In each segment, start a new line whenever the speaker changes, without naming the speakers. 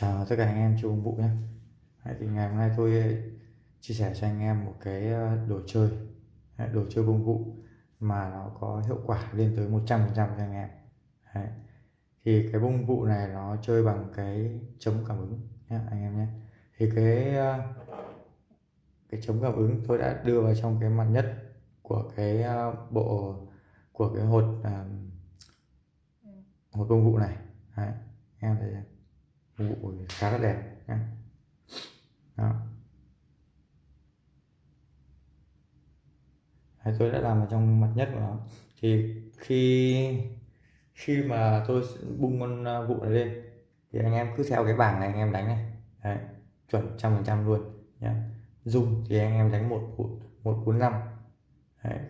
Chào tất cả anh em chơi công vụ nhé thì ngày hôm nay tôi ờ, chia sẻ cho anh em một cái ờ, đồ chơi đồ chơi công vụ mà nó có hiệu quả lên tới 100% cho anh em Đấy. thì cái bông vụ này nó chơi bằng cái chống cảm ứng nhé, anh em nhé thì cái ờ, cái chống cảm ứng tôi đã đưa vào trong cái mặt nhất của cái bộ, của cái hột hột công vụ này Đấy. em thấy vụ khá là đẹp nhé đó. Đấy, tôi đã làm ở trong mặt nhất của nó. Thì khi khi mà tôi bung con à, vụ này lên thì anh em cứ theo cái bảng này anh em đánh này. Đấy, chuẩn trăm phần trăm luôn nhé dung thì anh em đánh một một bốn năm.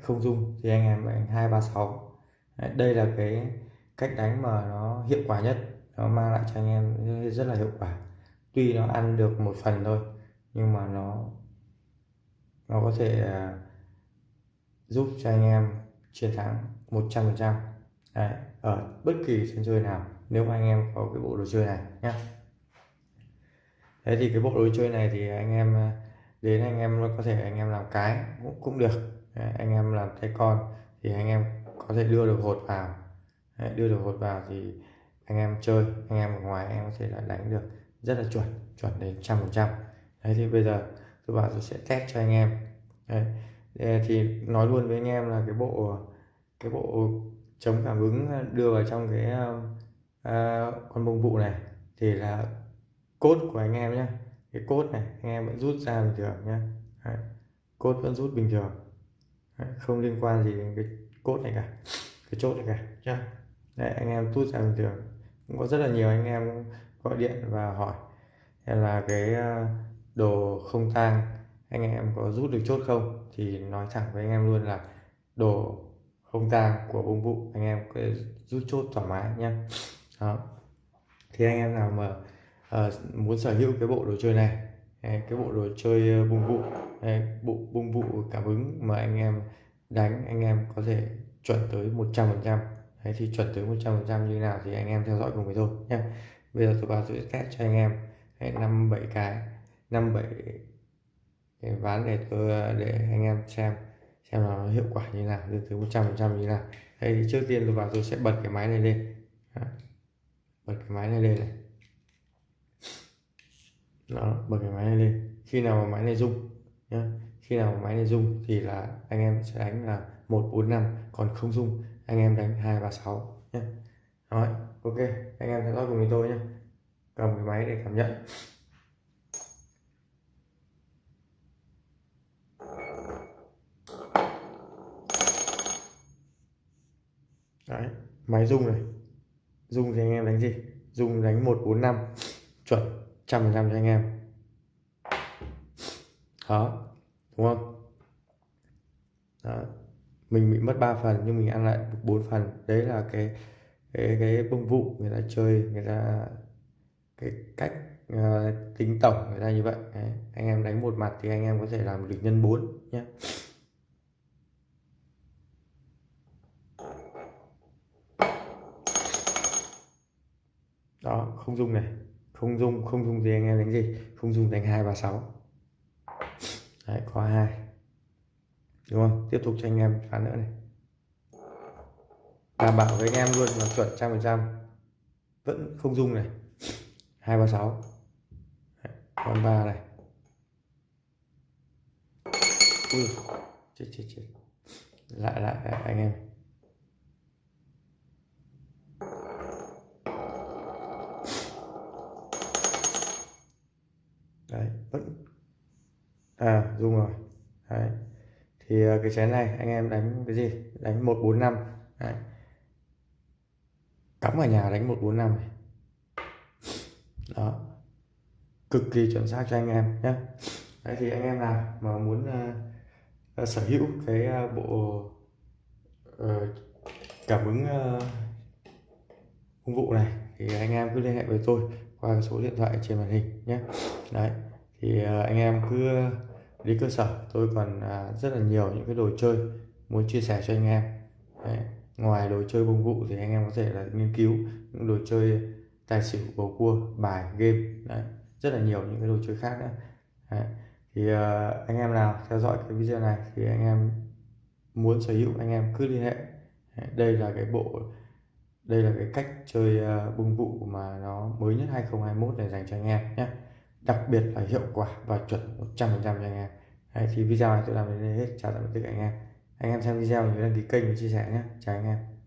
Không dung thì anh em đánh hai ba sáu. Đây là cái cách đánh mà nó hiệu quả nhất nó mang lại cho anh em rất là hiệu quả. Tuy nó ăn được một phần thôi nhưng mà nó nó có thể uh, giúp cho anh em chiến thắng 100% Đấy, ở bất kỳ sân chơi nào nếu mà anh em có cái bộ đồ chơi này nhé thế thì cái bộ đồ chơi này thì anh em à, đến anh em có thể anh em làm cái cũng, cũng được. Đấy, anh em làm tay con thì anh em có thể đưa được hột vào. Đấy, đưa được hột vào thì anh em chơi anh em ở ngoài em có thể là đánh được rất là chuẩn chuẩn đến trăm phần trăm đấy thì bây giờ tôi bảo tôi sẽ test cho anh em đấy. thì nói luôn với anh em là cái bộ cái bộ chống cảm ứng đưa vào trong cái uh, con bông vụ này thì là cốt của anh em nhé cái cốt này anh em vẫn rút ra bình thường nhé đấy. cốt vẫn rút bình thường đấy. không liên quan gì đến cái cốt này cả cái chốt này cả nhá đấy, anh em rút ra bình thường cũng có rất là nhiều anh em gọi điện và hỏi. Là cái ờ, đồ không tang anh em có rút được chốt không? Thì nói thẳng với anh em luôn là đồ không tang của bông vụ anh em có rút chốt thoải mái nhé đó. Thì anh em nào mà uh, muốn sở hữu cái bộ đồ chơi này cái bộ đồ chơi ờ, bung vụ bộ bung vụ cảm ứng mà anh em đánh anh em có thể chuẩn tới 100 phần trăm. Đấy, thì chuẩn tới 100% như nào thì anh em theo dõi cùng với tôi nhé. Bây giờ tôi vào tôi test cho anh em. Năm bảy cái. năm bảy cái ván để tôi để anh em xem xem nó hiệu quả như nào lên tới 100% như nào. Đây thì trước tiên tôi vào tôi sẽ bật cái máy này lên. Bật cái máy này lên này. Đó bật cái máy này lên. Khi nào mà máy này rung nhá khi nào mà máy này rung thì là anh em sẽ đánh là 145 còn không dung, anh em đánh hai ba sáu nhé rồi, ok, anh em theo dõi cùng với tôi nhé cầm cái máy để cảm nhận. Đấy, máy rung này. Rung thì anh em đánh gì? Rung đánh một bốn năm, chuẩn, trăm phần trăm cho anh em. Đó, đúng không? Đó mình bị mất 3 phần nhưng mình ăn lại bốn phần. Đấy là cái cái cái bông vụ người ta chơi người ta cái cách uh, tính tổng người ta như vậy. Đấy. anh em đánh một mặt thì anh em có thể làm được nhân 4 nhé đó không dùng này. Không dùng không dùng gì anh em đánh gì? Không dùng đánh hai ba sáu. Đấy có hai đúng không? Tiếp tục cho anh em phán nữa này. Đảm bảo với anh em luôn là chuẩn trăm phần trăm. Vẫn không dung này. Hai ba sáu. Con ba này. Ui, chết chết chết. Lại lại anh em. Đấy, vẫn. À dung rồi. Đấy thì à, cái chén này anh em đánh cái gì? Đánh 145 Đấy. cắm ở nhà đánh 145 này. Đó. Cực kỳ chuẩn xác cho anh em nhé Đấy thì anh em nào mà muốn uh, sở hữu cái uh, bộ uh, cảm ứng uh, công vụ này thì anh em cứ liên hệ với tôi qua số điện thoại trên màn hình nhé đấy. Thì uh, anh em cứ đi cơ sở tôi còn à, rất là nhiều những cái đồ chơi muốn chia sẻ cho anh em Đấy. ngoài đồ chơi bông vụ thì anh em có thể là nghiên cứu những đồ chơi tài xỉu bầu cua bài game đấy rất là nhiều những cái đồ chơi khác nữa đấy. thì à, anh em nào theo dõi cái video này thì anh em muốn sở hữu anh em cứ liên hệ đây là cái bộ đây là cái cách chơi à, uh, bung vụ mà nó mới nhất 2021 này dành cho anh em nhé đặc biệt là hiệu quả và chuẩn 100% cho anh em. Đấy, thì video này tôi làm đến đây hết. Chào tạm biệt tất cả anh em. Anh em xem video nhớ đăng ký kênh và chia sẻ nhé. Chào anh em.